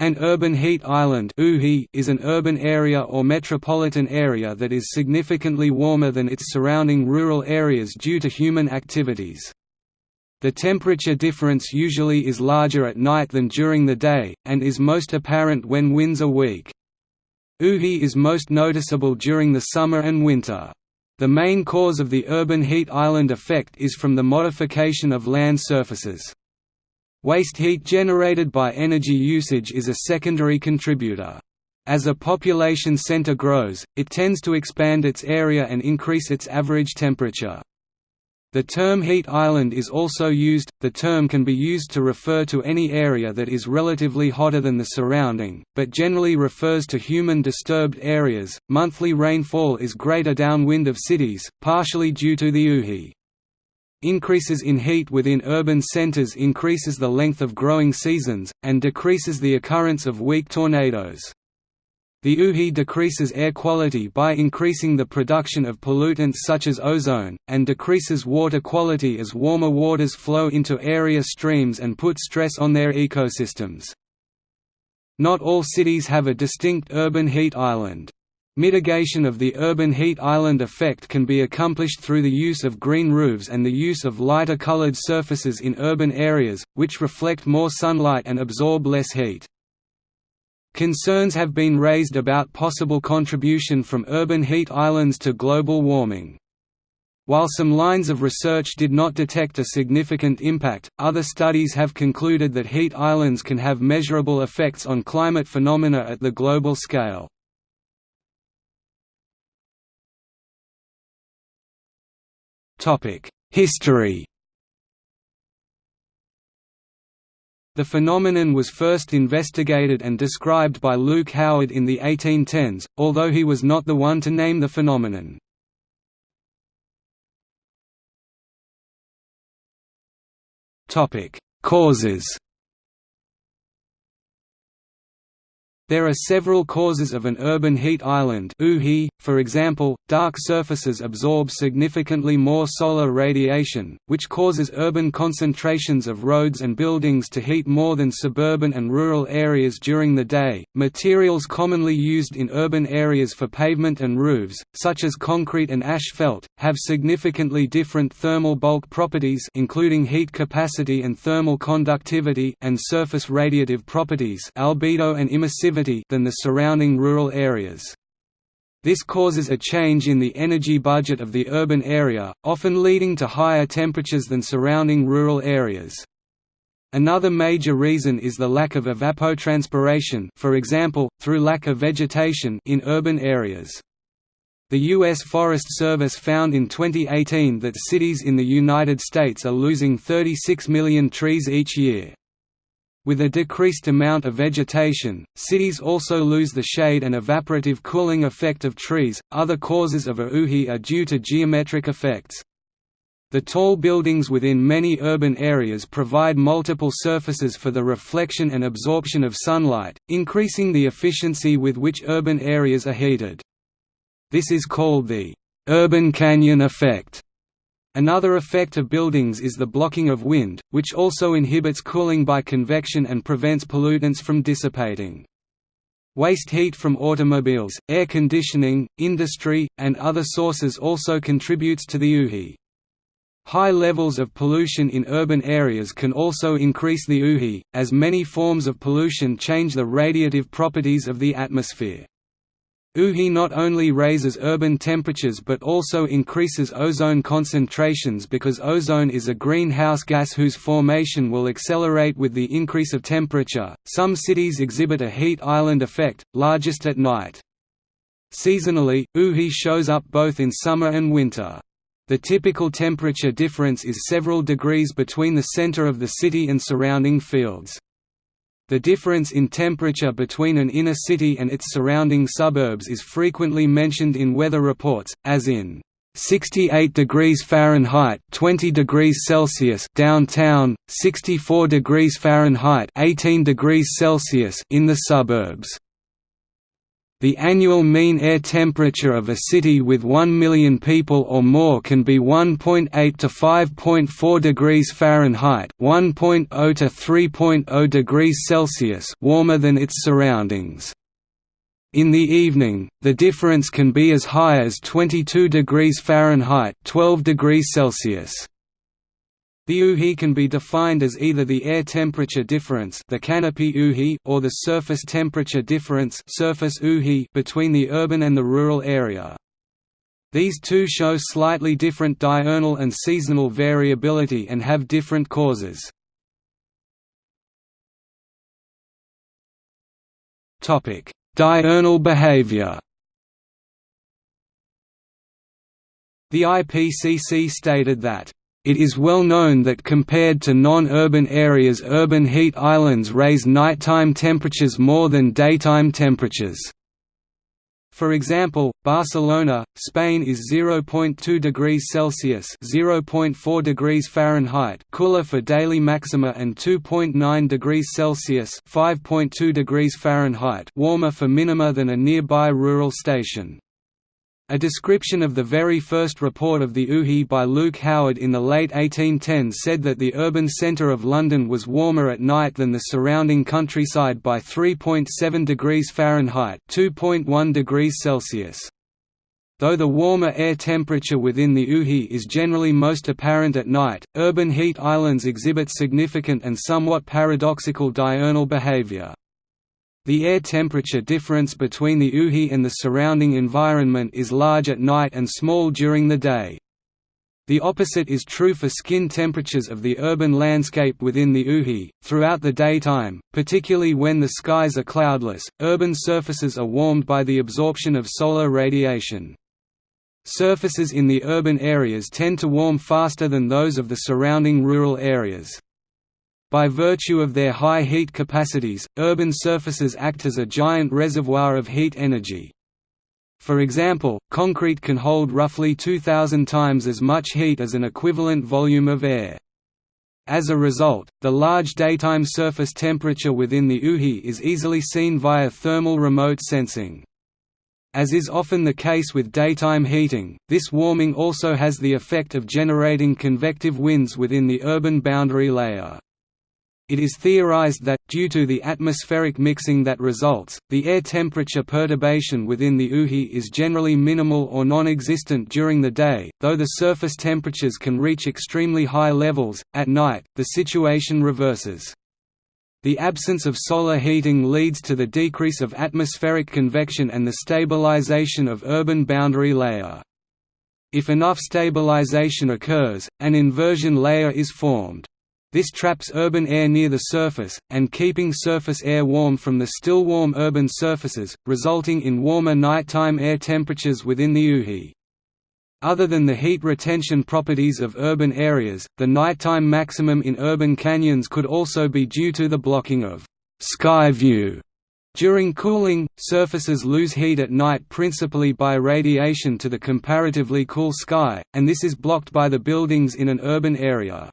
An urban heat island is an urban area or metropolitan area that is significantly warmer than its surrounding rural areas due to human activities. The temperature difference usually is larger at night than during the day, and is most apparent when winds are weak. UHI is most noticeable during the summer and winter. The main cause of the urban heat island effect is from the modification of land surfaces. Waste heat generated by energy usage is a secondary contributor. As a population center grows, it tends to expand its area and increase its average temperature. The term heat island is also used, the term can be used to refer to any area that is relatively hotter than the surrounding, but generally refers to human disturbed areas. Monthly rainfall is greater downwind of cities, partially due to the UHI. Increases in heat within urban centers increases the length of growing seasons, and decreases the occurrence of weak tornadoes. The UHI decreases air quality by increasing the production of pollutants such as ozone, and decreases water quality as warmer waters flow into area streams and put stress on their ecosystems. Not all cities have a distinct urban heat island. Mitigation of the urban heat island effect can be accomplished through the use of green roofs and the use of lighter colored surfaces in urban areas, which reflect more sunlight and absorb less heat. Concerns have been raised about possible contribution from urban heat islands to global warming. While some lines of research did not detect a significant impact, other studies have concluded that heat islands can have measurable effects on climate phenomena at the global scale. History The phenomenon was first investigated and described by Luke Howard in the 1810s, although he was not the one to name the phenomenon. Causes There are several causes of an urban heat island for example, dark surfaces absorb significantly more solar radiation, which causes urban concentrations of roads and buildings to heat more than suburban and rural areas during the day. Materials commonly used in urban areas for pavement and roofs, such as concrete and asphalt, have significantly different thermal bulk properties including heat capacity and thermal conductivity and surface radiative properties albedo and emissivity than the surrounding rural areas. This causes a change in the energy budget of the urban area, often leading to higher temperatures than surrounding rural areas. Another major reason is the lack of evapotranspiration for example, through lack of vegetation in urban areas. The U.S. Forest Service found in 2018 that cities in the United States are losing 36 million trees each year. With a decreased amount of vegetation, cities also lose the shade and evaporative cooling effect of trees. Other causes of a UHI are due to geometric effects. The tall buildings within many urban areas provide multiple surfaces for the reflection and absorption of sunlight, increasing the efficiency with which urban areas are heated. This is called the urban canyon effect. Another effect of buildings is the blocking of wind, which also inhibits cooling by convection and prevents pollutants from dissipating. Waste heat from automobiles, air conditioning, industry, and other sources also contributes to the UHI. High levels of pollution in urban areas can also increase the UHI, as many forms of pollution change the radiative properties of the atmosphere. UHI not only raises urban temperatures but also increases ozone concentrations because ozone is a greenhouse gas whose formation will accelerate with the increase of temperature. Some cities exhibit a heat island effect, largest at night. Seasonally, UHI shows up both in summer and winter. The typical temperature difference is several degrees between the center of the city and surrounding fields. The difference in temperature between an inner city and its surrounding suburbs is frequently mentioned in weather reports, as in 68 degrees Fahrenheit 20 degrees Celsius downtown 64 degrees Fahrenheit 18 degrees Celsius in the suburbs The annual mean air temperature of a city with 1 million people or more can be 1.8 to 5.4 degrees Fahrenheit, 1.0 to 3.0 degrees Celsius warmer than its surroundings. In the evening, the difference can be as high as 22 degrees Fahrenheit, 12 degrees Celsius. The UHI can be defined as either the air temperature difference the canopy UHI or the surface temperature difference surface UHI between the urban and the rural area. These two show slightly different diurnal and seasonal variability and have different causes. Diurnal behavior The IPCC stated that it is well known that compared to non-urban areas urban heat islands raise nighttime temperatures more than daytime temperatures. For example, Barcelona, Spain is 0.2 degrees Celsius (0.4 degrees Fahrenheit) cooler for daily maxima and 2.9 degrees Celsius (5.2 degrees Fahrenheit) warmer for minima than a nearby rural station. A description of the very first report of the UHI by Luke Howard in the late 1810s said that the urban centre of London was warmer at night than the surrounding countryside by 3.7 degrees Fahrenheit (2.1 degrees Celsius). Though the warmer air temperature within the UHI is generally most apparent at night, urban heat islands exhibit significant and somewhat paradoxical diurnal behavior. The air temperature difference between the UHI and the surrounding environment is large at night and small during the day. The opposite is true for skin temperatures of the urban landscape within the UHI. Throughout the daytime, particularly when the skies are cloudless, urban surfaces are warmed by the absorption of solar radiation. Surfaces in the urban areas tend to warm faster than those of the surrounding rural areas. By virtue of their high heat capacities, urban surfaces act as a giant reservoir of heat energy. For example, concrete can hold roughly 2,000 times as much heat as an equivalent volume of air. As a result, the large daytime surface temperature within the UHI is easily seen via thermal remote sensing. As is often the case with daytime heating, this warming also has the effect of generating convective winds within the urban boundary layer. It is theorized that, due to the atmospheric mixing that results, the air temperature perturbation within the UHI is generally minimal or non-existent during the day, though the surface temperatures can reach extremely high levels. At night, the situation reverses. The absence of solar heating leads to the decrease of atmospheric convection and the stabilization of urban boundary layer. If enough stabilization occurs, an inversion layer is formed. This traps urban air near the surface, and keeping surface air warm from the still warm urban surfaces, resulting in warmer nighttime air temperatures within the UHI. Other than the heat retention properties of urban areas, the nighttime maximum in urban canyons could also be due to the blocking of sky view. During cooling, surfaces lose heat at night principally by radiation to the comparatively cool sky, and this is blocked by the buildings in an urban area.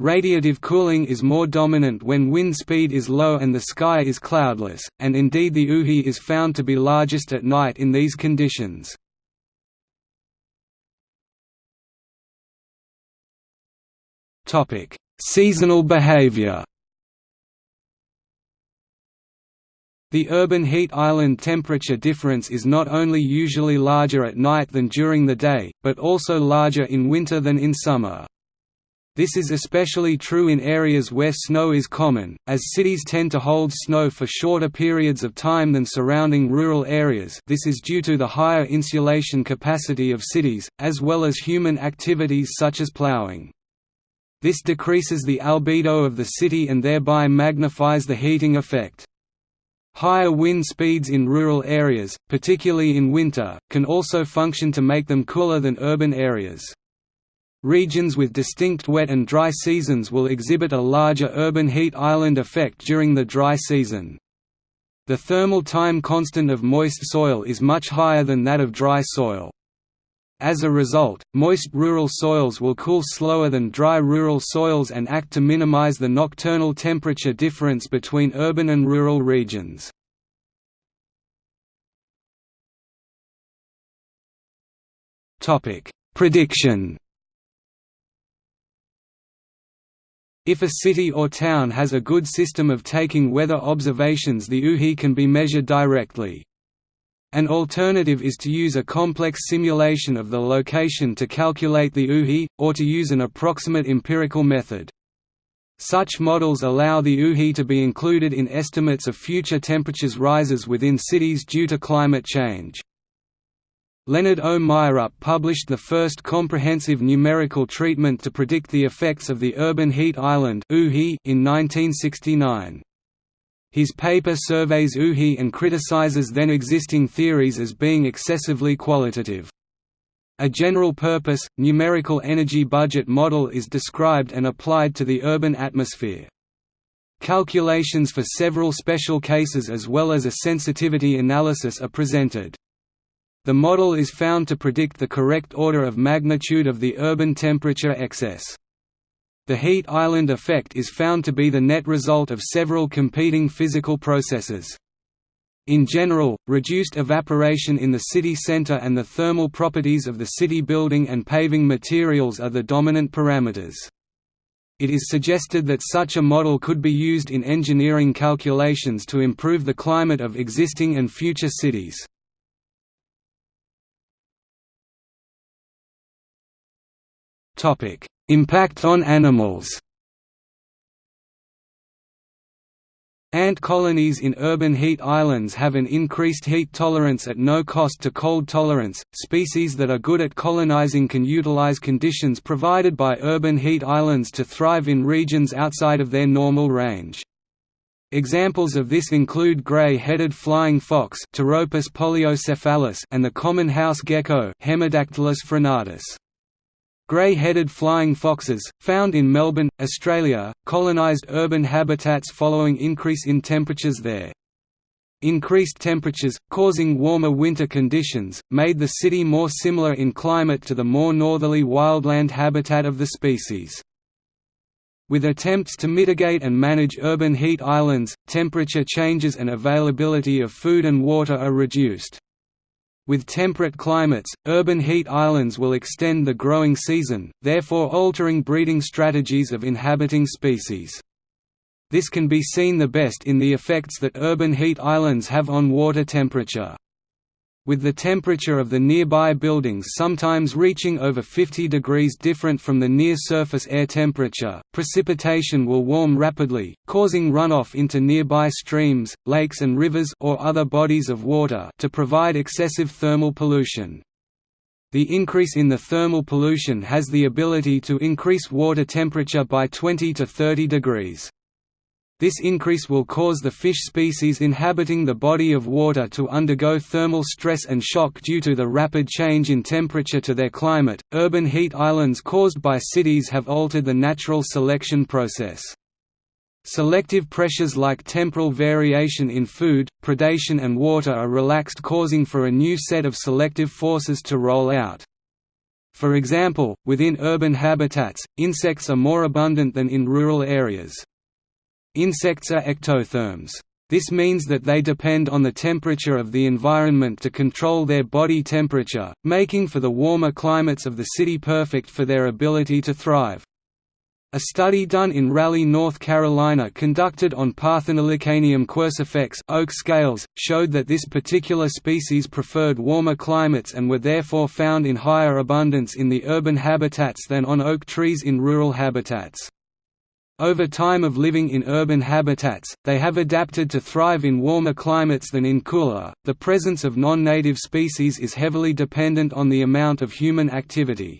Radiative cooling is more dominant when wind speed is low and the sky is cloudless, and indeed the UHI is found to be largest at night in these conditions. Seasonal behavior The urban heat island temperature difference is not only usually larger at night than during the day, but also larger in winter than in summer. This is especially true in areas where snow is common, as cities tend to hold snow for shorter periods of time than surrounding rural areas this is due to the higher insulation capacity of cities, as well as human activities such as plowing. This decreases the albedo of the city and thereby magnifies the heating effect. Higher wind speeds in rural areas, particularly in winter, can also function to make them cooler than urban areas. Regions with distinct wet and dry seasons will exhibit a larger urban heat island effect during the dry season. The thermal time constant of moist soil is much higher than that of dry soil. As a result, moist rural soils will cool slower than dry rural soils and act to minimize the nocturnal temperature difference between urban and rural regions. Prediction If a city or town has a good system of taking weather observations the UHI can be measured directly. An alternative is to use a complex simulation of the location to calculate the UHI, or to use an approximate empirical method. Such models allow the UHI to be included in estimates of future temperatures rises within cities due to climate change. Leonard O. Published the first comprehensive numerical treatment to predict the effects of the urban heat island in 1969. His paper surveys UHI and criticizes then existing theories as being excessively qualitative. A general-purpose, numerical energy budget model is described and applied to the urban atmosphere. Calculations for several special cases as well as a sensitivity analysis are presented. The model is found to predict the correct order of magnitude of the urban temperature excess. The heat island effect is found to be the net result of several competing physical processes. In general, reduced evaporation in the city center and the thermal properties of the city building and paving materials are the dominant parameters. It is suggested that such a model could be used in engineering calculations to improve the climate of existing and future cities. Topic: Impact on animals. Ant colonies in urban heat islands have an increased heat tolerance at no cost to cold tolerance. Species that are good at colonizing can utilize conditions provided by urban heat islands to thrive in regions outside of their normal range. Examples of this include gray-headed flying fox and the common house gecko Hemidactylus frenatus. Grey-headed flying foxes, found in Melbourne, Australia, colonised urban habitats following increase in temperatures there. Increased temperatures, causing warmer winter conditions, made the city more similar in climate to the more northerly wildland habitat of the species. With attempts to mitigate and manage urban heat islands, temperature changes and availability of food and water are reduced. With temperate climates, urban heat islands will extend the growing season, therefore altering breeding strategies of inhabiting species. This can be seen the best in the effects that urban heat islands have on water temperature with the temperature of the nearby buildings sometimes reaching over 50 degrees different from the near-surface air temperature, precipitation will warm rapidly, causing runoff into nearby streams, lakes and rivers or other bodies of water to provide excessive thermal pollution. The increase in the thermal pollution has the ability to increase water temperature by 20 to 30 degrees. This increase will cause the fish species inhabiting the body of water to undergo thermal stress and shock due to the rapid change in temperature to their climate. Urban heat islands caused by cities have altered the natural selection process. Selective pressures like temporal variation in food, predation and water are relaxed causing for a new set of selective forces to roll out. For example, within urban habitats, insects are more abundant than in rural areas. Insects are ectotherms. This means that they depend on the temperature of the environment to control their body temperature, making for the warmer climates of the city perfect for their ability to thrive. A study done in Raleigh, North Carolina conducted on Parthenolecanium quercifex oak scales, showed that this particular species preferred warmer climates and were therefore found in higher abundance in the urban habitats than on oak trees in rural habitats. Over time of living in urban habitats, they have adapted to thrive in warmer climates than in cooler. The presence of non-native species is heavily dependent on the amount of human activity.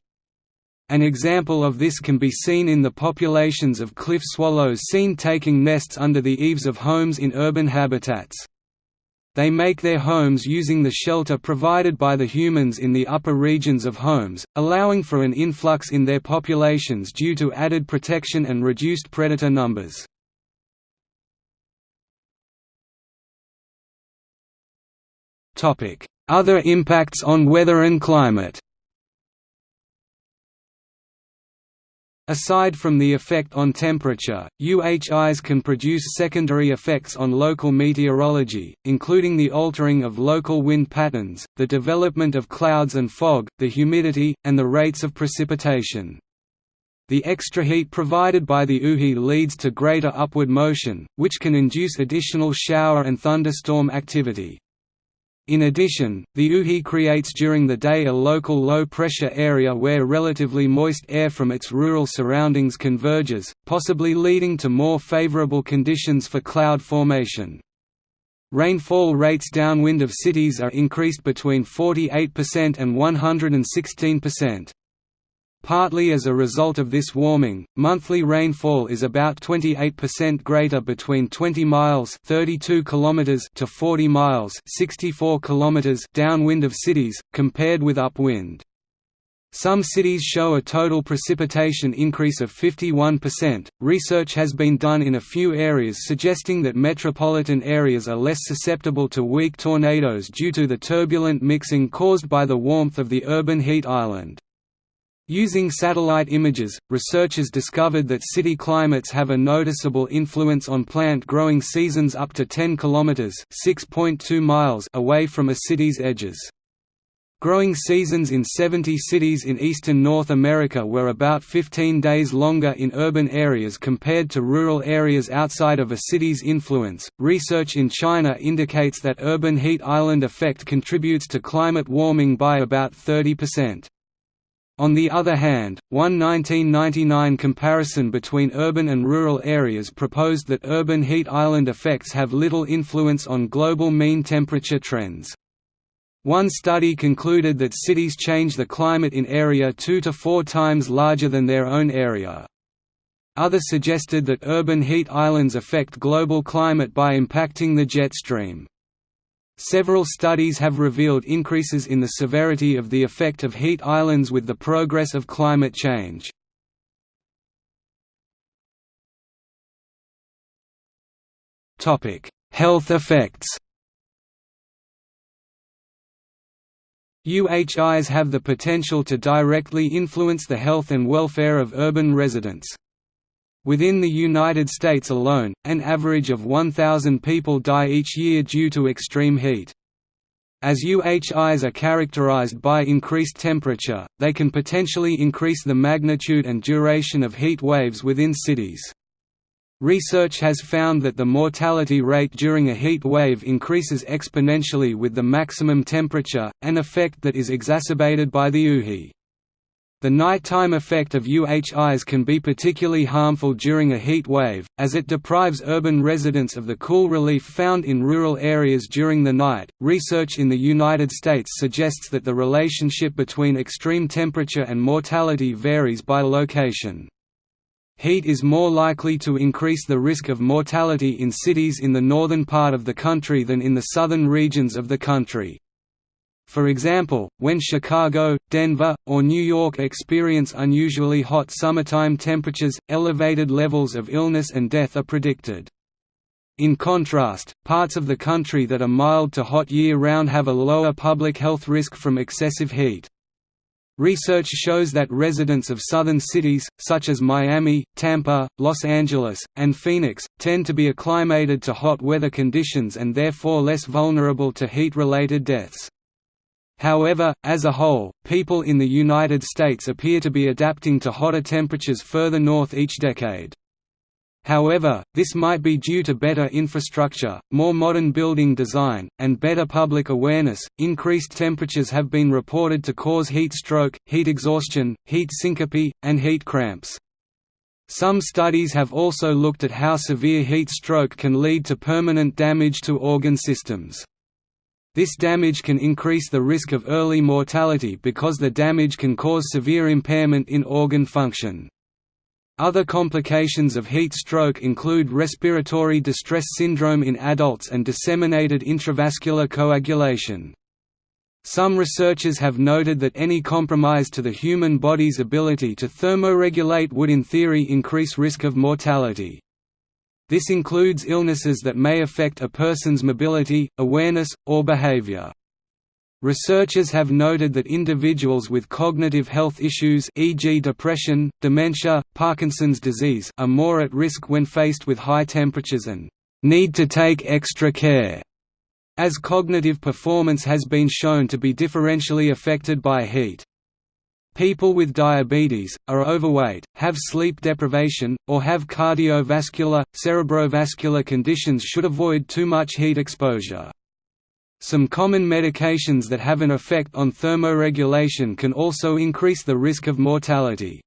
An example of this can be seen in the populations of cliff swallows seen taking nests under the eaves of homes in urban habitats. They make their homes using the shelter provided by the humans in the upper regions of homes, allowing for an influx in their populations due to added protection and reduced predator numbers. Other impacts on weather and climate Aside from the effect on temperature, UHIs can produce secondary effects on local meteorology, including the altering of local wind patterns, the development of clouds and fog, the humidity, and the rates of precipitation. The extra heat provided by the UHI leads to greater upward motion, which can induce additional shower and thunderstorm activity. In addition, the UHI creates during the day a local low-pressure area where relatively moist air from its rural surroundings converges, possibly leading to more favorable conditions for cloud formation. Rainfall rates downwind of cities are increased between 48% and 116%. Partly as a result of this warming, monthly rainfall is about 28% greater between 20 miles 32 kilometers to 40 miles 64 kilometers downwind of cities, compared with upwind. Some cities show a total precipitation increase of 51%. Research has been done in a few areas suggesting that metropolitan areas are less susceptible to weak tornadoes due to the turbulent mixing caused by the warmth of the urban heat island. Using satellite images, researchers discovered that city climates have a noticeable influence on plant growing seasons up to 10 km (6.2 miles) away from a city's edges. Growing seasons in 70 cities in eastern North America were about 15 days longer in urban areas compared to rural areas outside of a city's influence. Research in China indicates that urban heat island effect contributes to climate warming by about 30%. On the other hand, one 1999 comparison between urban and rural areas proposed that urban heat island effects have little influence on global mean temperature trends. One study concluded that cities change the climate in area two to four times larger than their own area. Others suggested that urban heat islands affect global climate by impacting the jet stream. Several studies have revealed increases in the severity of the effect of heat islands with the progress of climate change. Health effects UHIs have the potential to directly influence the health and welfare of urban residents. Within the United States alone, an average of 1,000 people die each year due to extreme heat. As UHIs are characterized by increased temperature, they can potentially increase the magnitude and duration of heat waves within cities. Research has found that the mortality rate during a heat wave increases exponentially with the maximum temperature, an effect that is exacerbated by the UHI. The nighttime effect of UHIs can be particularly harmful during a heat wave, as it deprives urban residents of the cool relief found in rural areas during the night. Research in the United States suggests that the relationship between extreme temperature and mortality varies by location. Heat is more likely to increase the risk of mortality in cities in the northern part of the country than in the southern regions of the country. For example, when Chicago, Denver, or New York experience unusually hot summertime temperatures, elevated levels of illness and death are predicted. In contrast, parts of the country that are mild to hot year-round have a lower public health risk from excessive heat. Research shows that residents of southern cities, such as Miami, Tampa, Los Angeles, and Phoenix, tend to be acclimated to hot weather conditions and therefore less vulnerable to heat-related deaths. However, as a whole, people in the United States appear to be adapting to hotter temperatures further north each decade. However, this might be due to better infrastructure, more modern building design, and better public awareness. Increased temperatures have been reported to cause heat stroke, heat exhaustion, heat syncope, and heat cramps. Some studies have also looked at how severe heat stroke can lead to permanent damage to organ systems. This damage can increase the risk of early mortality because the damage can cause severe impairment in organ function. Other complications of heat stroke include respiratory distress syndrome in adults and disseminated intravascular coagulation. Some researchers have noted that any compromise to the human body's ability to thermoregulate would in theory increase risk of mortality. This includes illnesses that may affect a person's mobility, awareness, or behavior. Researchers have noted that individuals with cognitive health issues e.g. depression, dementia, Parkinson's disease are more at risk when faced with high temperatures and need to take extra care, as cognitive performance has been shown to be differentially affected by heat. People with diabetes, are overweight, have sleep deprivation, or have cardiovascular, cerebrovascular conditions should avoid too much heat exposure. Some common medications that have an effect on thermoregulation can also increase the risk of mortality.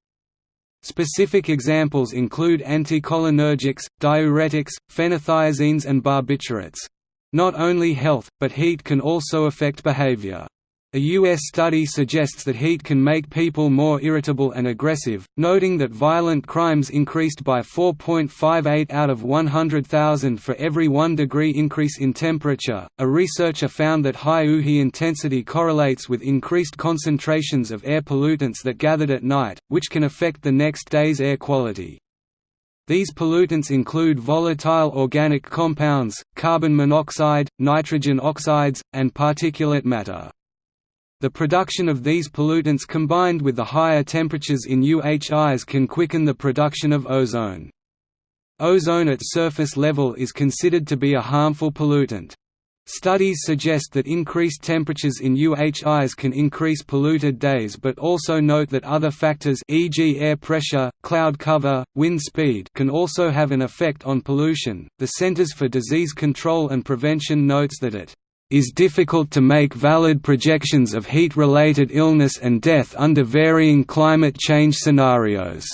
Specific examples include anticholinergics, diuretics, phenothiazines and barbiturates. Not only health, but heat can also affect behavior. A U.S. study suggests that heat can make people more irritable and aggressive, noting that violent crimes increased by 4.58 out of 100,000 for every 1 degree increase in temperature. A researcher found that high UHI intensity correlates with increased concentrations of air pollutants that gathered at night, which can affect the next day's air quality. These pollutants include volatile organic compounds, carbon monoxide, nitrogen oxides, and particulate matter. The production of these pollutants combined with the higher temperatures in UHIs can quicken the production of ozone. Ozone at surface level is considered to be a harmful pollutant. Studies suggest that increased temperatures in UHIs can increase polluted days but also note that other factors e.g. air pressure, cloud cover, wind speed can also have an effect on pollution. The Centers for Disease Control and Prevention notes that it is difficult to make valid projections of heat-related illness and death under varying climate change scenarios",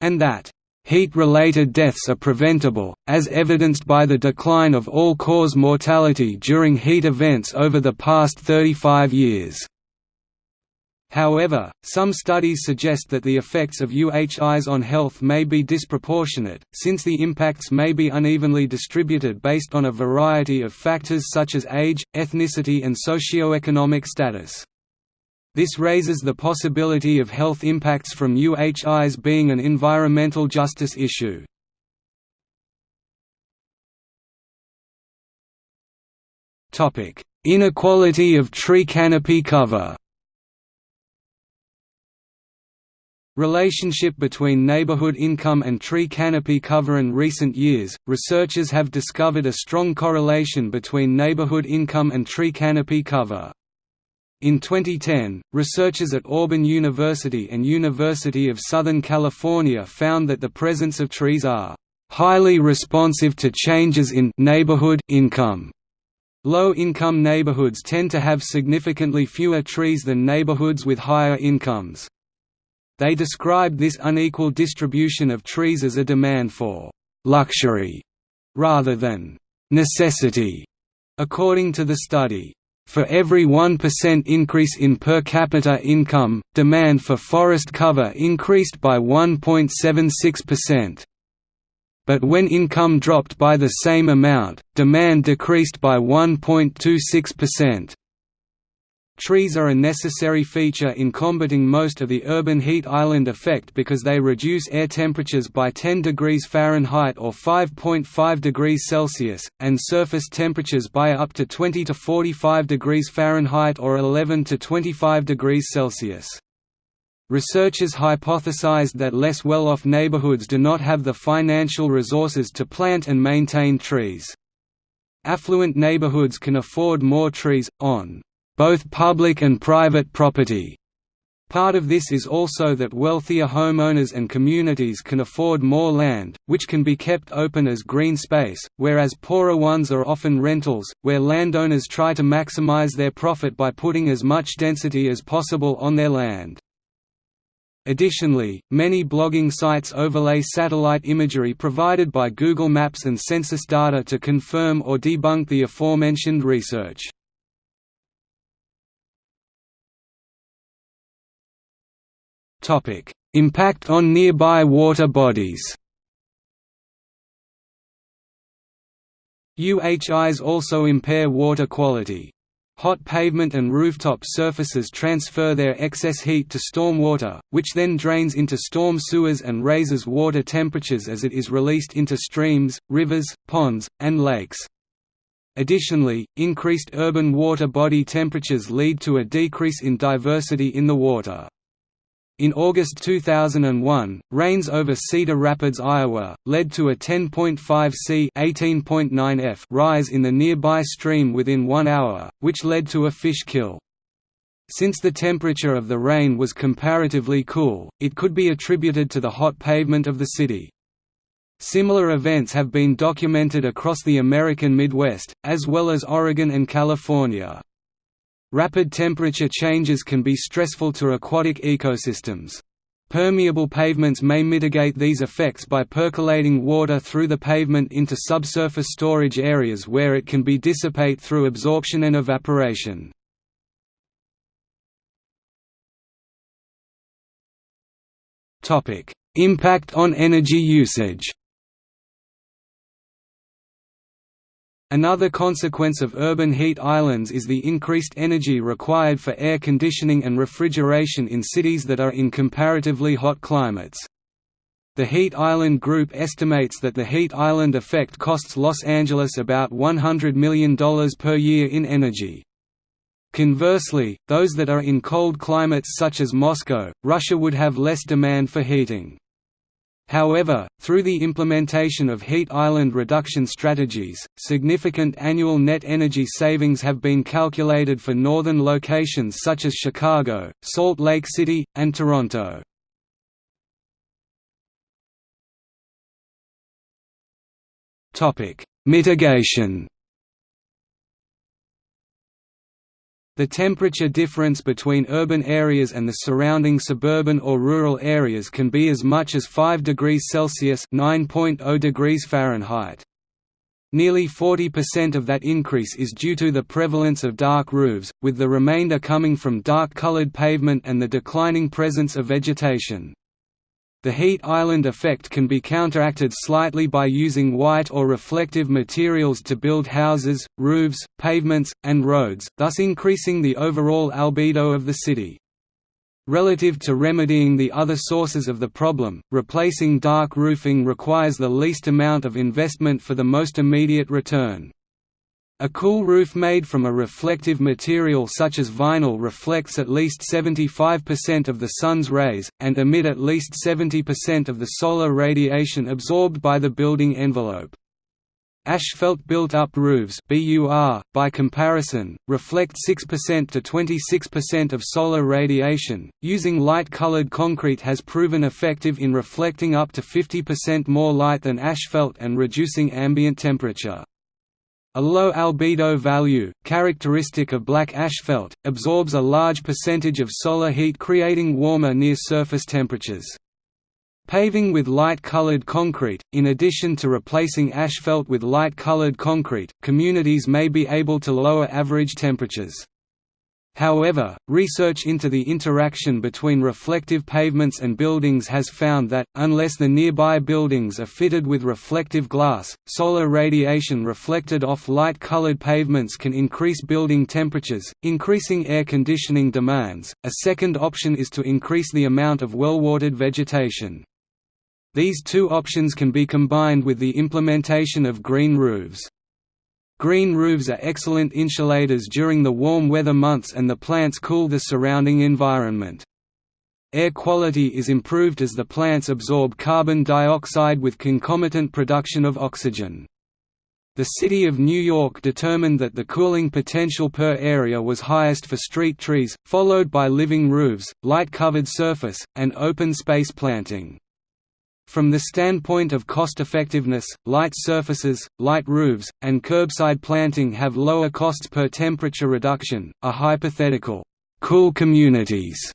and that, "...heat-related deaths are preventable, as evidenced by the decline of all-cause mortality during heat events over the past 35 years." However, some studies suggest that the effects of UHIs on health may be disproportionate, since the impacts may be unevenly distributed based on a variety of factors such as age, ethnicity and socioeconomic status. This raises the possibility of health impacts from UHIs being an environmental justice issue. Inequality of tree canopy cover Relationship between neighborhood income and tree canopy cover In recent years, researchers have discovered a strong correlation between neighborhood income and tree canopy cover. In 2010, researchers at Auburn University and University of Southern California found that the presence of trees are highly responsive to changes in neighborhood income. Low-income neighborhoods tend to have significantly fewer trees than neighborhoods with higher incomes. They described this unequal distribution of trees as a demand for «luxury» rather than «necessity». According to the study, for every 1% increase in per capita income, demand for forest cover increased by 1.76%. But when income dropped by the same amount, demand decreased by 1.26%. Trees are a necessary feature in combating most of the urban heat island effect because they reduce air temperatures by 10 degrees Fahrenheit or 5.5 degrees Celsius, and surface temperatures by up to 20 to 45 degrees Fahrenheit or 11 to 25 degrees Celsius. Researchers hypothesized that less well-off neighborhoods do not have the financial resources to plant and maintain trees. Affluent neighborhoods can afford more trees, on both public and private property. Part of this is also that wealthier homeowners and communities can afford more land, which can be kept open as green space, whereas poorer ones are often rentals, where landowners try to maximize their profit by putting as much density as possible on their land. Additionally, many blogging sites overlay satellite imagery provided by Google Maps and census data to confirm or debunk the aforementioned research. Impact on nearby water bodies. UHIs also impair water quality. Hot pavement and rooftop surfaces transfer their excess heat to stormwater, which then drains into storm sewers and raises water temperatures as it is released into streams, rivers, ponds, and lakes. Additionally, increased urban water body temperatures lead to a decrease in diversity in the water. In August 2001, rains over Cedar Rapids, Iowa, led to a 10.5 c f rise in the nearby stream within one hour, which led to a fish kill. Since the temperature of the rain was comparatively cool, it could be attributed to the hot pavement of the city. Similar events have been documented across the American Midwest, as well as Oregon and California. Rapid temperature changes can be stressful to aquatic ecosystems. Permeable pavements may mitigate these effects by percolating water through the pavement into subsurface storage areas where it can be dissipate through absorption and evaporation. Impact on energy usage. Another consequence of urban heat islands is the increased energy required for air conditioning and refrigeration in cities that are in comparatively hot climates. The Heat Island Group estimates that the heat island effect costs Los Angeles about $100 million per year in energy. Conversely, those that are in cold climates such as Moscow, Russia would have less demand for heating. However, through the implementation of heat island reduction strategies, significant annual net energy savings have been calculated for northern locations such as Chicago, Salt Lake City, and Toronto. Mitigation The temperature difference between urban areas and the surrounding suburban or rural areas can be as much as 5 degrees Celsius (9.0 degrees Fahrenheit). Nearly 40% of that increase is due to the prevalence of dark roofs, with the remainder coming from dark-colored pavement and the declining presence of vegetation. The heat island effect can be counteracted slightly by using white or reflective materials to build houses, roofs, pavements, and roads, thus increasing the overall albedo of the city. Relative to remedying the other sources of the problem, replacing dark roofing requires the least amount of investment for the most immediate return. A cool roof made from a reflective material such as vinyl reflects at least 75% of the sun's rays, and emit at least 70% of the solar radiation absorbed by the building envelope. Asphalt built-up roofs BUR, by comparison, reflect 6% to 26% of solar radiation. Using light-colored concrete has proven effective in reflecting up to 50% more light than asphalt and reducing ambient temperature. A low albedo value, characteristic of black asphalt, absorbs a large percentage of solar heat creating warmer near-surface temperatures. Paving with light-colored concrete, in addition to replacing asphalt with light-colored concrete, communities may be able to lower average temperatures. However, research into the interaction between reflective pavements and buildings has found that, unless the nearby buildings are fitted with reflective glass, solar radiation reflected off light-colored pavements can increase building temperatures, increasing air conditioning demands. A second option is to increase the amount of well-watered vegetation. These two options can be combined with the implementation of green roofs. Green roofs are excellent insulators during the warm weather months and the plants cool the surrounding environment. Air quality is improved as the plants absorb carbon dioxide with concomitant production of oxygen. The City of New York determined that the cooling potential per area was highest for street trees, followed by living roofs, light-covered surface, and open space planting. From the standpoint of cost-effectiveness, light surfaces, light roofs, and curbside planting have lower costs per temperature reduction. A hypothetical cool communities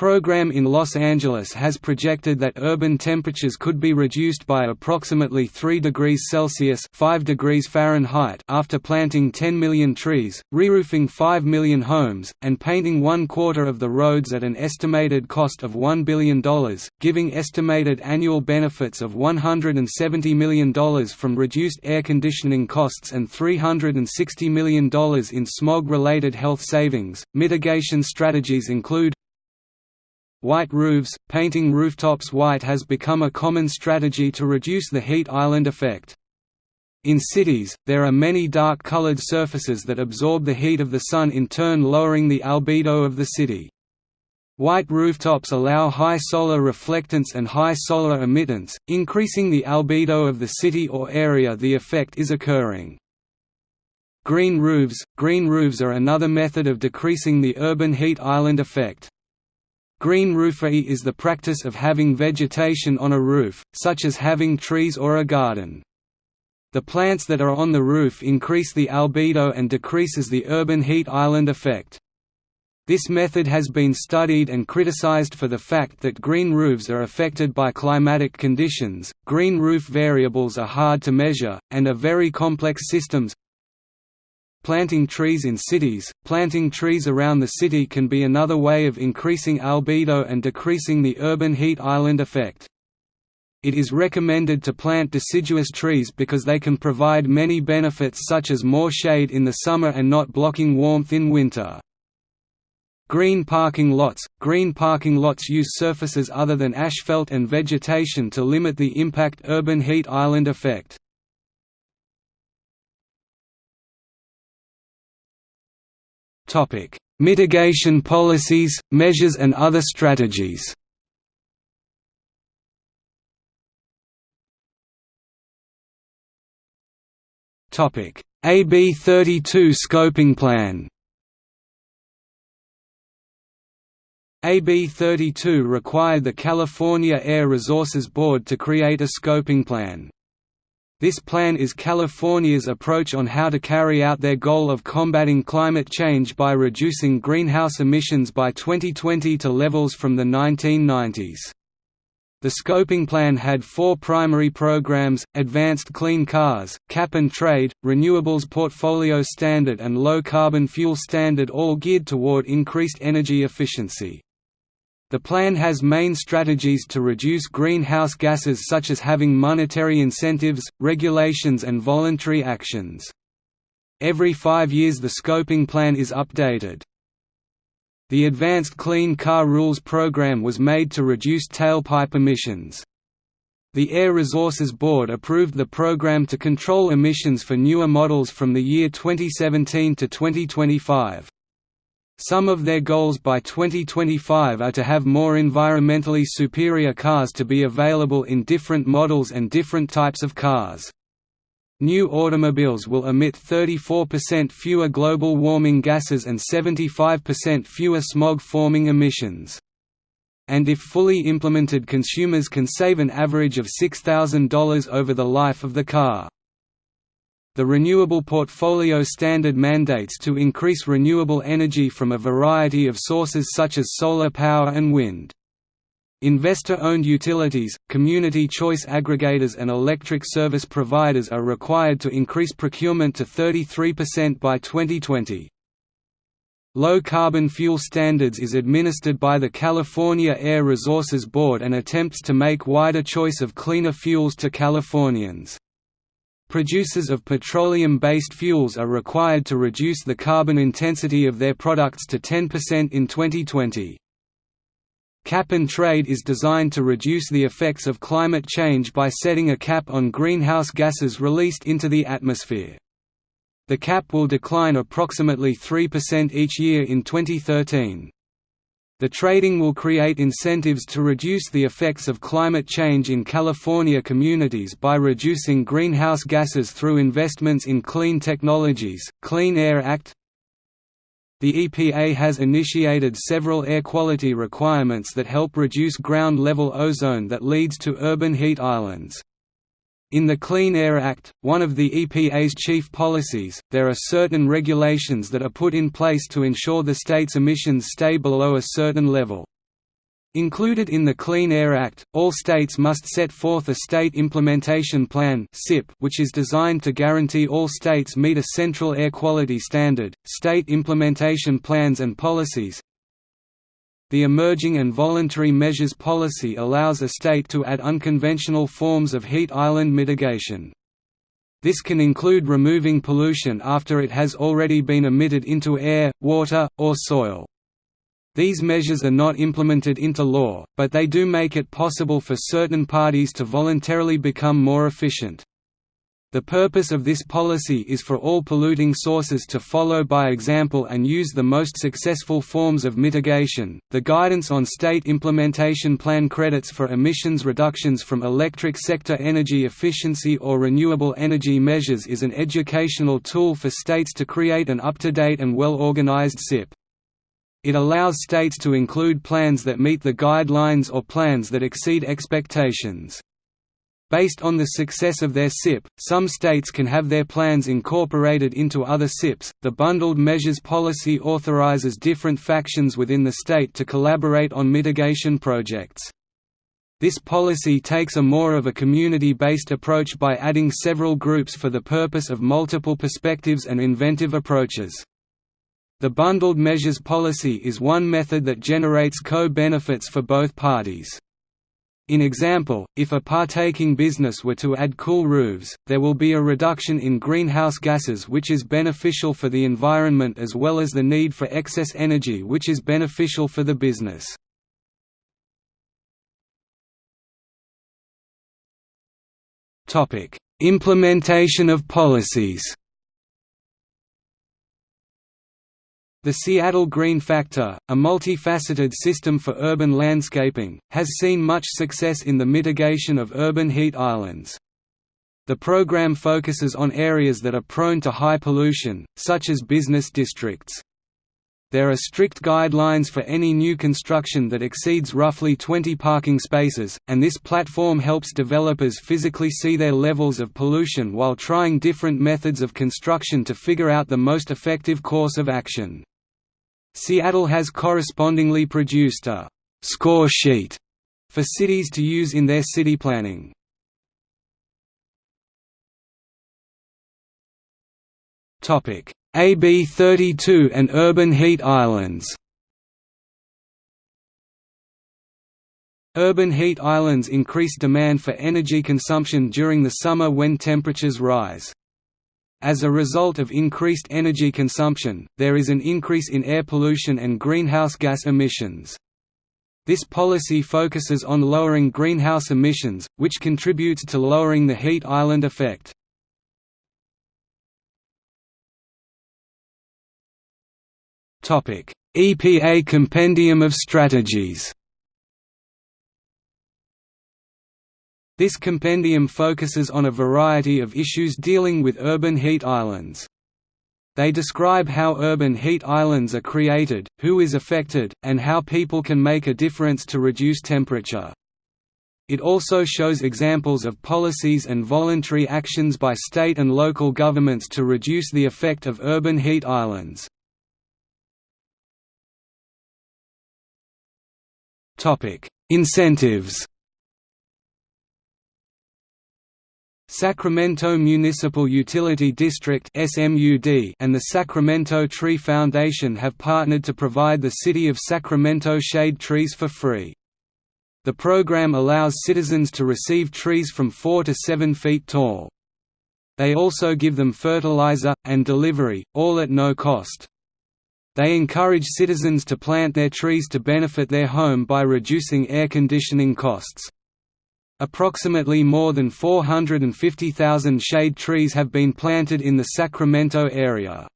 program in Los Angeles has projected that urban temperatures could be reduced by approximately 3 degrees Celsius 5 degrees Fahrenheit after planting 10 million trees, re-roofing 5 million homes, and painting one quarter of the roads at an estimated cost of $1 billion, giving estimated annual benefits of $170 million from reduced air conditioning costs and $360 million in smog-related health savings. Mitigation strategies include White roofs – Painting rooftops white has become a common strategy to reduce the heat island effect. In cities, there are many dark-colored surfaces that absorb the heat of the sun in turn lowering the albedo of the city. White rooftops allow high solar reflectance and high solar emittance, increasing the albedo of the city or area the effect is occurring. Green roofs – Green roofs are another method of decreasing the urban heat island effect. Green roofing is the practice of having vegetation on a roof, such as having trees or a garden. The plants that are on the roof increase the albedo and decreases the urban heat island effect. This method has been studied and criticized for the fact that green roofs are affected by climatic conditions. Green roof variables are hard to measure, and are very complex systems. Planting trees in cities Planting trees around the city can be another way of increasing albedo and decreasing the urban heat island effect. It is recommended to plant deciduous trees because they can provide many benefits such as more shade in the summer and not blocking warmth in winter. Green parking lots – Green parking lots use surfaces other than asphalt and vegetation to limit the impact urban heat island effect. Mitigation policies, measures and other strategies AB 32 scoping plan AB 32 required the California Air Resources Board to create a scoping plan. This plan is California's approach on how to carry out their goal of combating climate change by reducing greenhouse emissions by 2020 to levels from the 1990s. The scoping plan had four primary programs, Advanced Clean Cars, Cap and Trade, Renewables Portfolio Standard and Low Carbon Fuel Standard all geared toward increased energy efficiency. The plan has main strategies to reduce greenhouse gases such as having monetary incentives, regulations and voluntary actions. Every five years the scoping plan is updated. The Advanced Clean Car Rules program was made to reduce tailpipe emissions. The Air Resources Board approved the program to control emissions for newer models from the year 2017 to 2025. Some of their goals by 2025 are to have more environmentally superior cars to be available in different models and different types of cars. New automobiles will emit 34% fewer global warming gases and 75% fewer smog-forming emissions. And if fully implemented consumers can save an average of $6,000 over the life of the car. The Renewable Portfolio Standard mandates to increase renewable energy from a variety of sources such as solar power and wind. Investor-owned utilities, community choice aggregators and electric service providers are required to increase procurement to 33% by 2020. Low carbon fuel standards is administered by the California Air Resources Board and attempts to make wider choice of cleaner fuels to Californians. Producers of petroleum-based fuels are required to reduce the carbon intensity of their products to 10% in 2020. Cap and trade is designed to reduce the effects of climate change by setting a cap on greenhouse gases released into the atmosphere. The cap will decline approximately 3% each year in 2013. The trading will create incentives to reduce the effects of climate change in California communities by reducing greenhouse gases through investments in clean technologies. Clean Air Act the EPA has initiated several air quality requirements that help reduce ground-level ozone that leads to urban heat islands. In the Clean Air Act, one of the EPA's chief policies, there are certain regulations that are put in place to ensure the state's emissions stay below a certain level. Included in the Clean Air Act, all states must set forth a State Implementation Plan which is designed to guarantee all states meet a central air quality standard. State implementation plans and policies The Emerging and Voluntary Measures Policy allows a state to add unconventional forms of heat island mitigation. This can include removing pollution after it has already been emitted into air, water, or soil. These measures are not implemented into law, but they do make it possible for certain parties to voluntarily become more efficient. The purpose of this policy is for all polluting sources to follow by example and use the most successful forms of mitigation. The guidance on state implementation plan credits for emissions reductions from electric sector energy efficiency or renewable energy measures is an educational tool for states to create an up-to-date and well-organized SIP. It allows states to include plans that meet the guidelines or plans that exceed expectations. Based on the success of their SIP, some states can have their plans incorporated into other SIPs. The bundled measures policy authorizes different factions within the state to collaborate on mitigation projects. This policy takes a more of a community-based approach by adding several groups for the purpose of multiple perspectives and inventive approaches. The bundled measures policy is one method that generates co-benefits for both parties. In example, if a partaking business were to add cool roofs, there will be a reduction in greenhouse gases which is beneficial for the environment as well as the need for excess energy which is beneficial for the business. Implementation of policies The Seattle Green Factor, a multifaceted system for urban landscaping, has seen much success in the mitigation of urban heat islands. The program focuses on areas that are prone to high pollution, such as business districts. There are strict guidelines for any new construction that exceeds roughly 20 parking spaces, and this platform helps developers physically see their levels of pollution while trying different methods of construction to figure out the most effective course of action. Seattle has correspondingly produced a «score sheet» for cities to use in their city planning. Topic AB 32 and urban heat islands Urban heat islands increase demand for energy consumption during the summer when temperatures rise. As a result of increased energy consumption, there is an increase in air pollution and greenhouse gas emissions. This policy focuses on lowering greenhouse emissions, which contributes to lowering the heat island effect. EPA Compendium of Strategies This compendium focuses on a variety of issues dealing with urban heat islands. They describe how urban heat islands are created, who is affected, and how people can make a difference to reduce temperature. It also shows examples of policies and voluntary actions by state and local governments to reduce the effect of urban heat islands. Incentives Sacramento Municipal Utility District and the Sacramento Tree Foundation have partnered to provide the City of Sacramento shade trees for free. The program allows citizens to receive trees from 4 to 7 feet tall. They also give them fertilizer, and delivery, all at no cost. They encourage citizens to plant their trees to benefit their home by reducing air conditioning costs. Approximately more than 450,000 shade trees have been planted in the Sacramento area.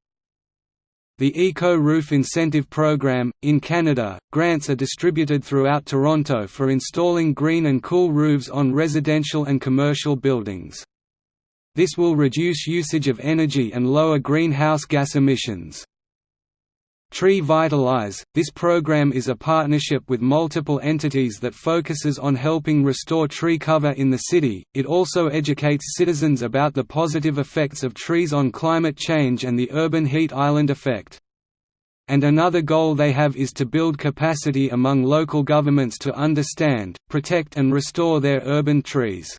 The Eco Roof Incentive Program, in Canada, grants are distributed throughout Toronto for installing green and cool roofs on residential and commercial buildings. This will reduce usage of energy and lower greenhouse gas emissions. Tree Vitalize – This program is a partnership with multiple entities that focuses on helping restore tree cover in the city, it also educates citizens about the positive effects of trees on climate change and the urban heat island effect. And another goal they have is to build capacity among local governments to understand, protect and restore their urban trees.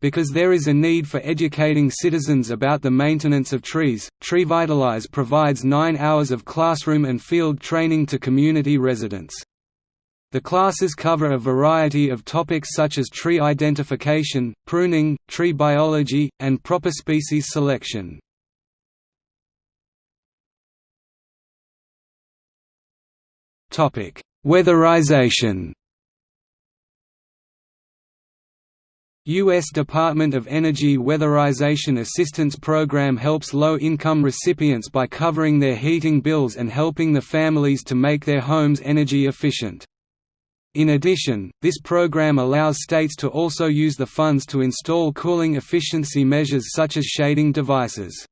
Because there is a need for educating citizens about the maintenance of trees, TreeVitalize provides nine hours of classroom and field training to community residents. The classes cover a variety of topics such as tree identification, pruning, tree biology, and proper species selection. Weatherization U.S. Department of Energy Weatherization Assistance Program helps low-income recipients by covering their heating bills and helping the families to make their homes energy efficient. In addition, this program allows states to also use the funds to install cooling efficiency measures such as shading devices.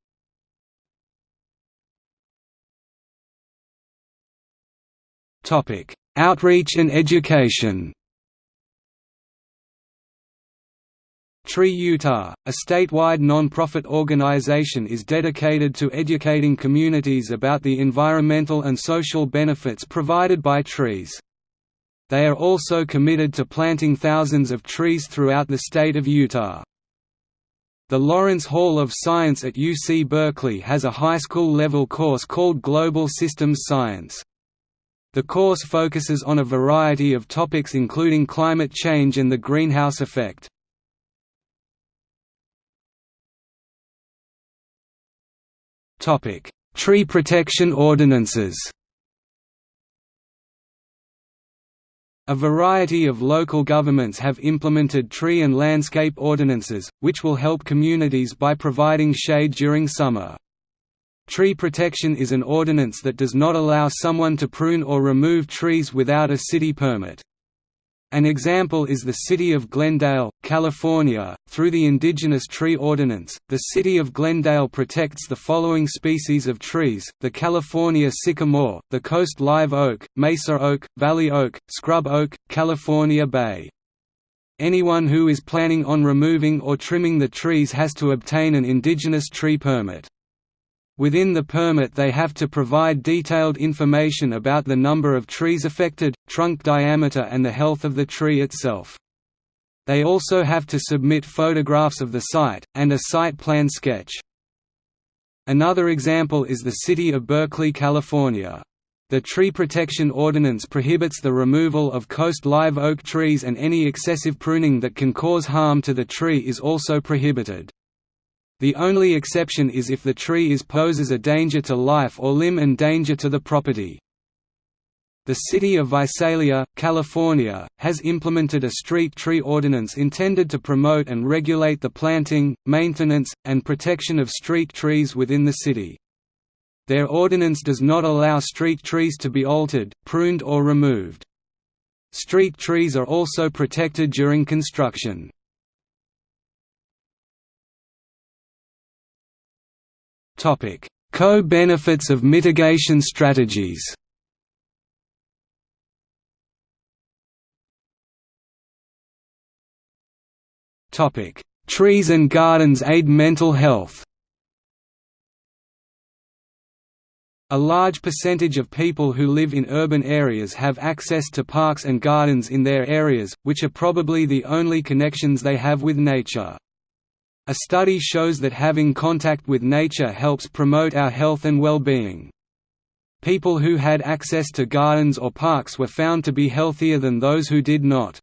Outreach and education Tree Utah, a statewide non-profit organization is dedicated to educating communities about the environmental and social benefits provided by trees. They are also committed to planting thousands of trees throughout the state of Utah. The Lawrence Hall of Science at UC Berkeley has a high school level course called Global Systems Science. The course focuses on a variety of topics including climate change and the greenhouse effect. Topic: Tree protection ordinances. A variety of local governments have implemented tree and landscape ordinances, which will help communities by providing shade during summer. Tree protection is an ordinance that does not allow someone to prune or remove trees without a city permit. An example is the city of Glendale, California. Through the Indigenous Tree Ordinance, the city of Glendale protects the following species of trees the California sycamore, the coast live oak, mesa oak, valley oak, scrub oak, California bay. Anyone who is planning on removing or trimming the trees has to obtain an indigenous tree permit. Within the permit they have to provide detailed information about the number of trees affected, trunk diameter and the health of the tree itself. They also have to submit photographs of the site, and a site plan sketch. Another example is the city of Berkeley, California. The Tree Protection Ordinance prohibits the removal of coast live oak trees and any excessive pruning that can cause harm to the tree is also prohibited. The only exception is if the tree is poses a danger to life or limb and danger to the property. The city of Visalia, California, has implemented a street tree ordinance intended to promote and regulate the planting, maintenance, and protection of street trees within the city. Their ordinance does not allow street trees to be altered, pruned or removed. Street trees are also protected during construction. Co-benefits of mitigation strategies. Trees and gardens aid mental health. A large percentage of people who live in urban areas have access to parks and gardens in their areas, which are probably the only connections they have with nature. A study shows that having contact with nature helps promote our health and well-being. People who had access to gardens or parks were found to be healthier than those who did not.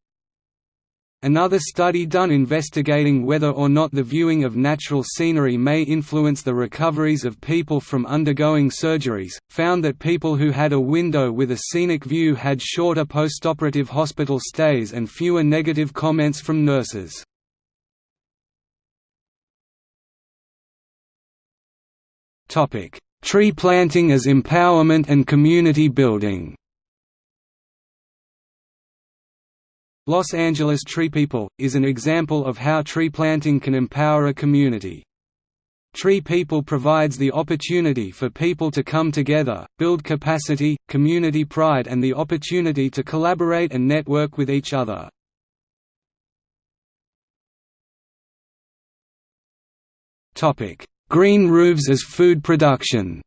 Another study done investigating whether or not the viewing of natural scenery may influence the recoveries of people from undergoing surgeries, found that people who had a window with a scenic view had shorter postoperative hospital stays and fewer negative comments from nurses. Tree planting as empowerment and community building Los Angeles Tree People, is an example of how tree planting can empower a community. Tree People provides the opportunity for people to come together, build capacity, community pride and the opportunity to collaborate and network with each other. Green roofs as food production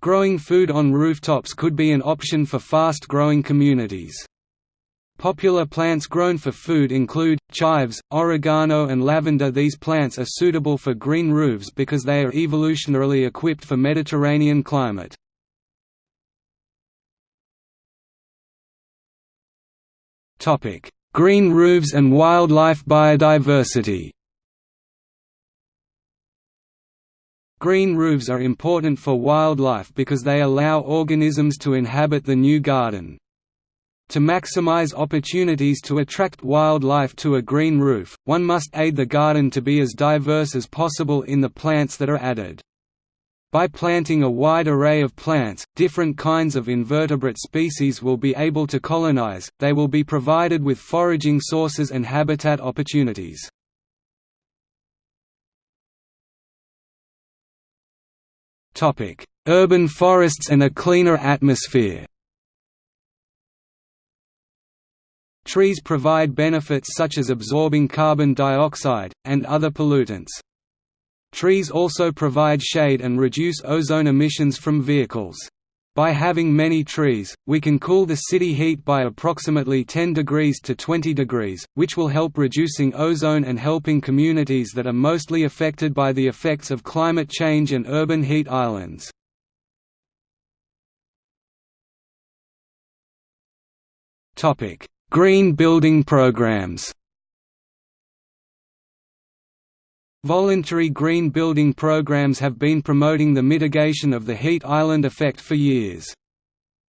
Growing food on rooftops could be an option for fast-growing communities. Popular plants grown for food include, chives, oregano and lavender These plants are suitable for green roofs because they are evolutionarily equipped for Mediterranean climate. Green roofs and wildlife biodiversity Green roofs are important for wildlife because they allow organisms to inhabit the new garden. To maximize opportunities to attract wildlife to a green roof, one must aid the garden to be as diverse as possible in the plants that are added. By planting a wide array of plants, different kinds of invertebrate species will be able to colonize, they will be provided with foraging sources and habitat opportunities. Urban forests and a cleaner atmosphere Trees provide benefits such as absorbing carbon dioxide, and other pollutants. Trees also provide shade and reduce ozone emissions from vehicles. By having many trees, we can cool the city heat by approximately 10 degrees to 20 degrees, which will help reducing ozone and helping communities that are mostly affected by the effects of climate change and urban heat islands. Green building programs Voluntary green building programs have been promoting the mitigation of the heat island effect for years.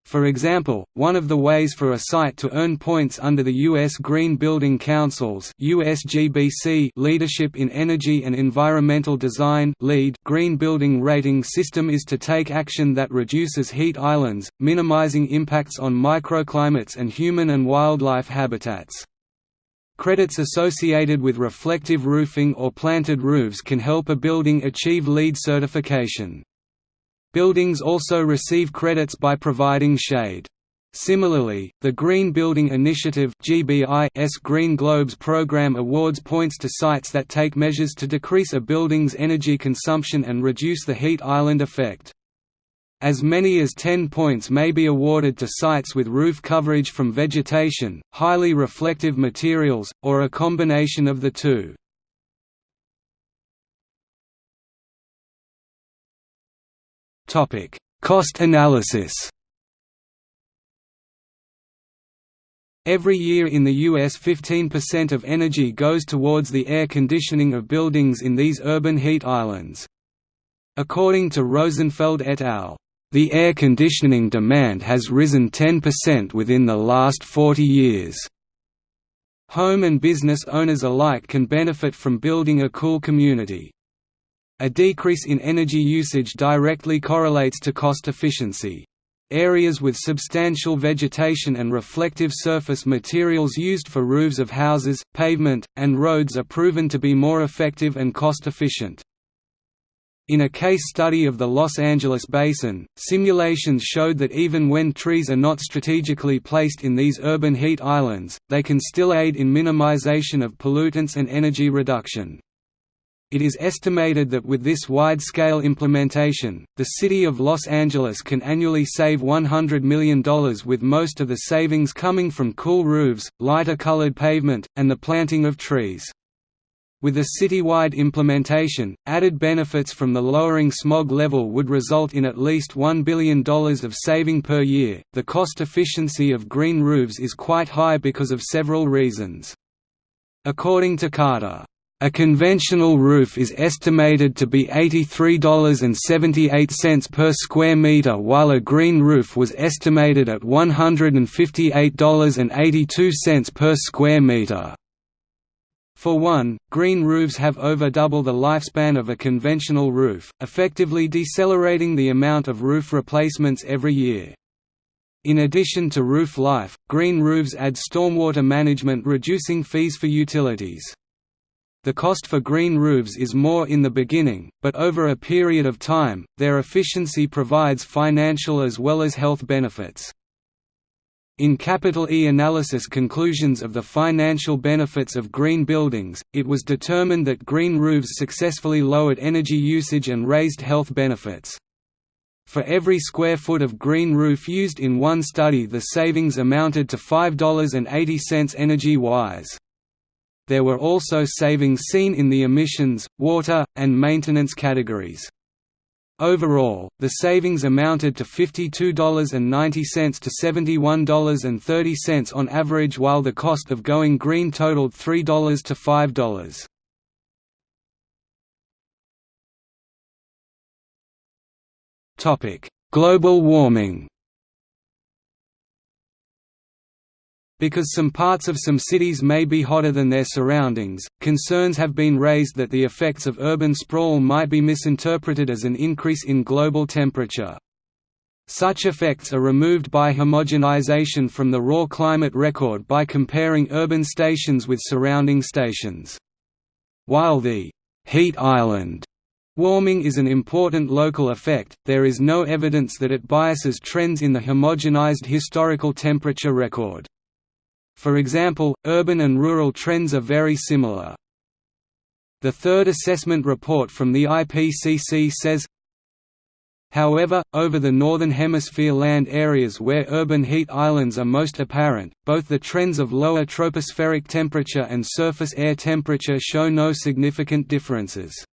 For example, one of the ways for a site to earn points under the U.S. Green Building Council's USGBC Leadership in Energy and Environmental Design LEED green building rating system is to take action that reduces heat islands, minimizing impacts on microclimates and human and wildlife habitats. Credits associated with reflective roofing or planted roofs can help a building achieve LEED certification. Buildings also receive credits by providing shade. Similarly, the Green Building Initiative GBI's Green Globes program awards points to sites that take measures to decrease a building's energy consumption and reduce the heat island effect. As many as 10 points may be awarded to sites with roof coverage from vegetation, highly reflective materials, or a combination of the two. Cost analysis. Every year in the US 15% of energy goes towards the air conditioning of buildings in these urban heat islands. According to Rosenfeld et al., the air conditioning demand has risen 10% within the last 40 years. Home and business owners alike can benefit from building a cool community. A decrease in energy usage directly correlates to cost efficiency. Areas with substantial vegetation and reflective surface materials used for roofs of houses, pavement, and roads are proven to be more effective and cost-efficient. In a case study of the Los Angeles basin, simulations showed that even when trees are not strategically placed in these urban heat islands, they can still aid in minimization of pollutants and energy reduction. It is estimated that with this wide-scale implementation, the city of Los Angeles can annually save $100 million with most of the savings coming from cool roofs, lighter colored pavement, and the planting of trees. With a citywide implementation, added benefits from the lowering smog level would result in at least $1 billion of saving per year. The cost efficiency of green roofs is quite high because of several reasons. According to Carter, a conventional roof is estimated to be $83.78 per square meter while a green roof was estimated at $158.82 per square meter. For one, green roofs have over double the lifespan of a conventional roof, effectively decelerating the amount of roof replacements every year. In addition to roof life, green roofs add stormwater management reducing fees for utilities. The cost for green roofs is more in the beginning, but over a period of time, their efficiency provides financial as well as health benefits. In Capital E analysis conclusions of the financial benefits of green buildings, it was determined that green roofs successfully lowered energy usage and raised health benefits. For every square foot of green roof used in one study the savings amounted to $5.80 energy-wise. There were also savings seen in the emissions, water, and maintenance categories. Overall, the savings amounted to $52.90 to $71.30 on average while the cost of going green totaled $3 to $5. Global warming Because some parts of some cities may be hotter than their surroundings, concerns have been raised that the effects of urban sprawl might be misinterpreted as an increase in global temperature. Such effects are removed by homogenization from the raw climate record by comparing urban stations with surrounding stations. While the heat island warming is an important local effect, there is no evidence that it biases trends in the homogenized historical temperature record. For example, urban and rural trends are very similar. The third assessment report from the IPCC says, However, over the Northern Hemisphere land areas where urban heat islands are most apparent, both the trends of lower tropospheric temperature and surface air temperature show no significant differences.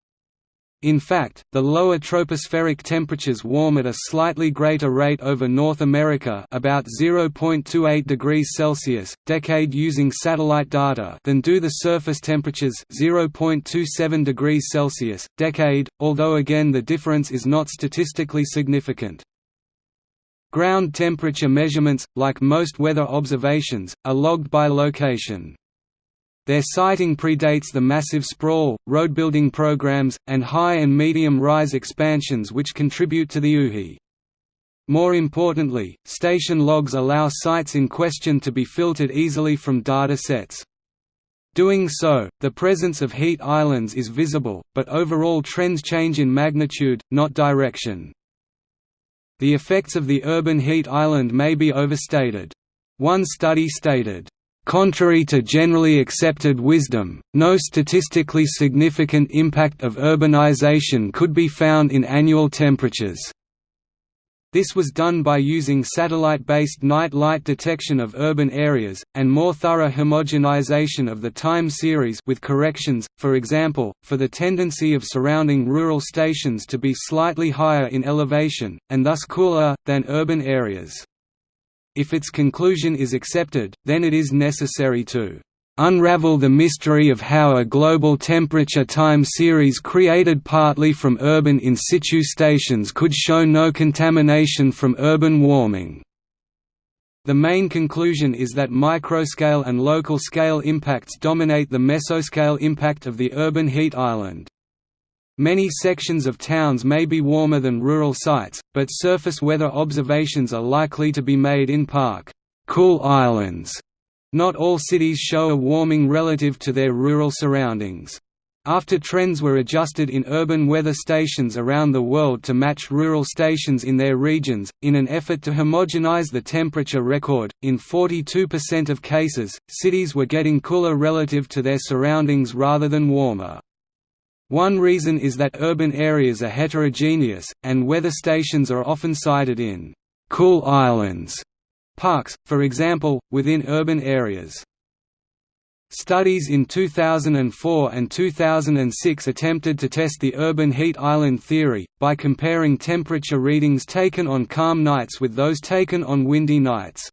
In fact, the lower tropospheric temperatures warm at a slightly greater rate over North America about 0.28 degrees Celsius, decade using satellite data than do the surface temperatures 0.27 degrees Celsius, decade, although again the difference is not statistically significant. Ground temperature measurements, like most weather observations, are logged by location. Their siting predates the massive sprawl, road-building programs, and high and medium-rise expansions which contribute to the UHI. More importantly, station logs allow sites in question to be filtered easily from data sets. Doing so, the presence of heat islands is visible, but overall trends change in magnitude, not direction. The effects of the urban heat island may be overstated. One study stated, Contrary to generally accepted wisdom, no statistically significant impact of urbanization could be found in annual temperatures. This was done by using satellite-based night light detection of urban areas, and more thorough homogenization of the time series with corrections, for example, for the tendency of surrounding rural stations to be slightly higher in elevation, and thus cooler, than urban areas. If its conclusion is accepted, then it is necessary to unravel the mystery of how a global temperature time series created partly from urban in situ stations could show no contamination from urban warming. The main conclusion is that microscale and local scale impacts dominate the mesoscale impact of the urban heat island. Many sections of towns may be warmer than rural sites, but surface weather observations are likely to be made in park cool islands. Not all cities show a warming relative to their rural surroundings. After trends were adjusted in urban weather stations around the world to match rural stations in their regions, in an effort to homogenize the temperature record, in 42% of cases, cities were getting cooler relative to their surroundings rather than warmer. One reason is that urban areas are heterogeneous, and weather stations are often sited in «cool islands» parks, for example, within urban areas. Studies in 2004 and 2006 attempted to test the urban heat island theory, by comparing temperature readings taken on calm nights with those taken on windy nights.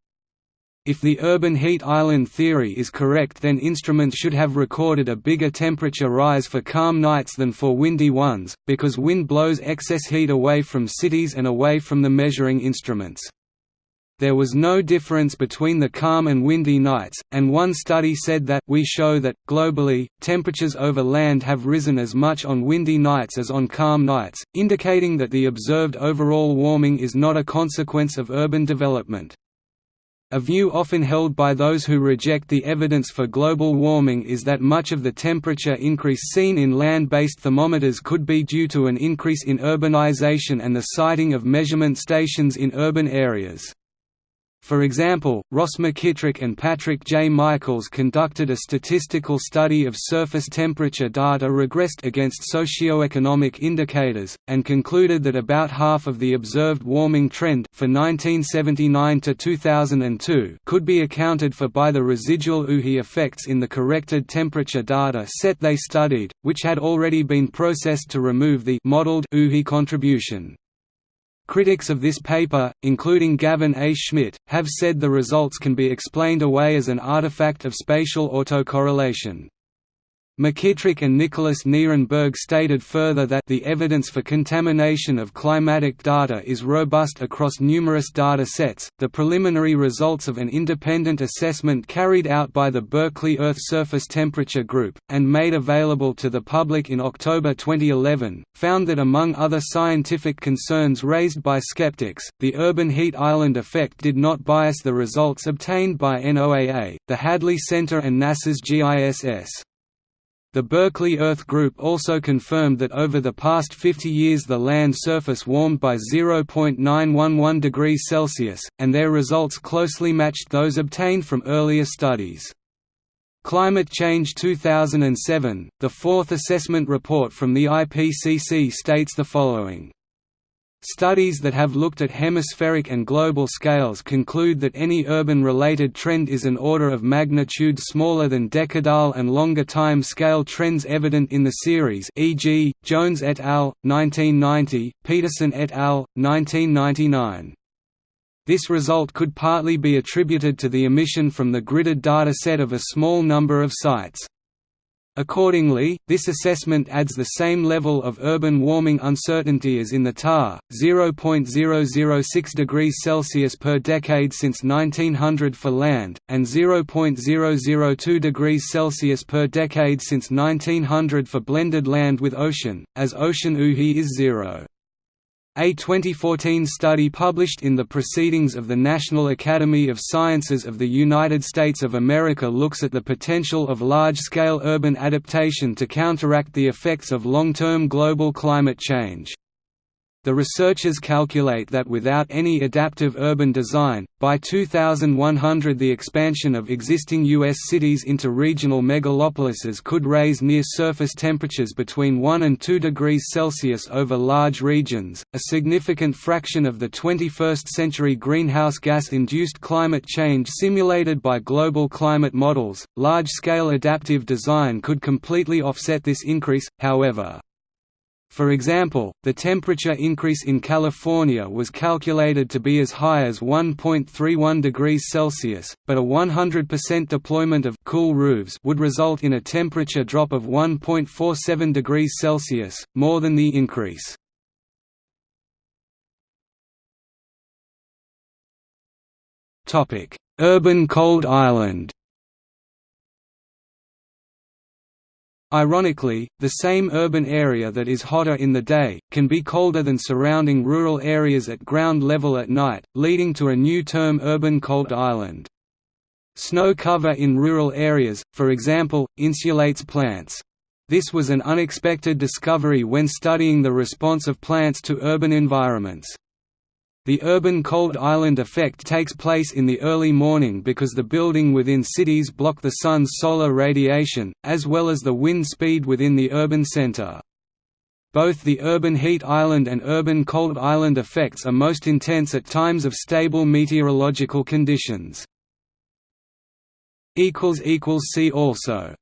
If the urban heat island theory is correct then instruments should have recorded a bigger temperature rise for calm nights than for windy ones, because wind blows excess heat away from cities and away from the measuring instruments. There was no difference between the calm and windy nights, and one study said that we show that, globally, temperatures over land have risen as much on windy nights as on calm nights, indicating that the observed overall warming is not a consequence of urban development. A view often held by those who reject the evidence for global warming is that much of the temperature increase seen in land-based thermometers could be due to an increase in urbanization and the siting of measurement stations in urban areas. For example, Ross McKitrick and Patrick J. Michaels conducted a statistical study of surface temperature data regressed against socioeconomic indicators, and concluded that about half of the observed warming trend for 1979 to 2002 could be accounted for by the residual UHI effects in the corrected temperature data set they studied, which had already been processed to remove the modeled UHI contribution. Critics of this paper, including Gavin A. Schmidt, have said the results can be explained away as an artifact of spatial autocorrelation. McKitrick and Nicholas Nierenberg stated further that the evidence for contamination of climatic data is robust across numerous data sets. The preliminary results of an independent assessment carried out by the Berkeley Earth Surface Temperature Group, and made available to the public in October 2011, found that among other scientific concerns raised by skeptics, the urban heat island effect did not bias the results obtained by NOAA, the Hadley Center, and NASA's GISS. The Berkeley Earth Group also confirmed that over the past 50 years the land surface warmed by 0.911 degrees Celsius, and their results closely matched those obtained from earlier studies. Climate Change 2007, the fourth assessment report from the IPCC states the following Studies that have looked at hemispheric and global scales conclude that any urban-related trend is an order of magnitude smaller than decadal and longer time scale trends evident in the series e.g., Jones et al., 1990, Peterson et al., 1999. This result could partly be attributed to the emission from the gridded data set of a small number of sites. Accordingly, this assessment adds the same level of urban warming uncertainty as in the TAR, 0.006 degrees Celsius per decade since 1900 for land, and 0.002 degrees Celsius per decade since 1900 for blended land with ocean, as ocean UHI is zero. A 2014 study published in the Proceedings of the National Academy of Sciences of the United States of America looks at the potential of large-scale urban adaptation to counteract the effects of long-term global climate change. The researchers calculate that without any adaptive urban design, by 2100 the expansion of existing U.S. cities into regional megalopolises could raise near-surface temperatures between 1 and 2 degrees Celsius over large regions, a significant fraction of the 21st-century greenhouse gas-induced climate change simulated by global climate models. Large-scale adaptive design could completely offset this increase, however. For example, the temperature increase in California was calculated to be as high as 1.31 degrees Celsius, but a 100% deployment of cool roofs would result in a temperature drop of 1.47 degrees Celsius, more than the increase. Urban cold island Ironically, the same urban area that is hotter in the day, can be colder than surrounding rural areas at ground level at night, leading to a new term urban cold island. Snow cover in rural areas, for example, insulates plants. This was an unexpected discovery when studying the response of plants to urban environments. The urban cold island effect takes place in the early morning because the building within cities block the sun's solar radiation, as well as the wind speed within the urban center. Both the urban heat island and urban cold island effects are most intense at times of stable meteorological conditions. See also